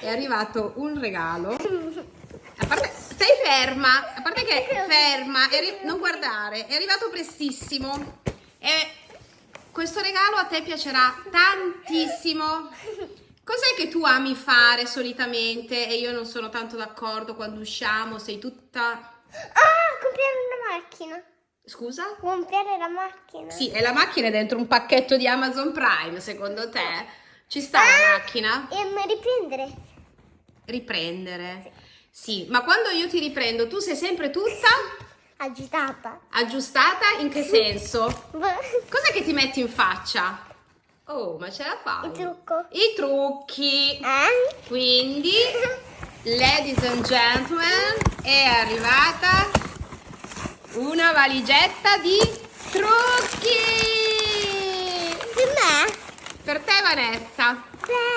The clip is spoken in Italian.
È arrivato un regalo. A parte, stai ferma, a parte che ferma, non guardare, è arrivato prestissimo. E questo regalo a te piacerà tantissimo. Cos'è che tu ami fare solitamente e io non sono tanto d'accordo quando usciamo, sei tutta... Ah, comprare una macchina. Scusa? Comprare la macchina. Sì, e la macchina è dentro un pacchetto di Amazon Prime, secondo te? Ci sta ah, la macchina? E riprendere. Riprendere? Sì. sì, ma quando io ti riprendo, tu sei sempre tutta... Agitata. Aggiustata in che senso? Cos'è che ti metti in faccia? Oh, ma ce la fai? Il trucco. I trucchi. Eh? Quindi, ladies and gentlemen, è arrivata una valigetta di trucchi. Per te Vanessa. Beh.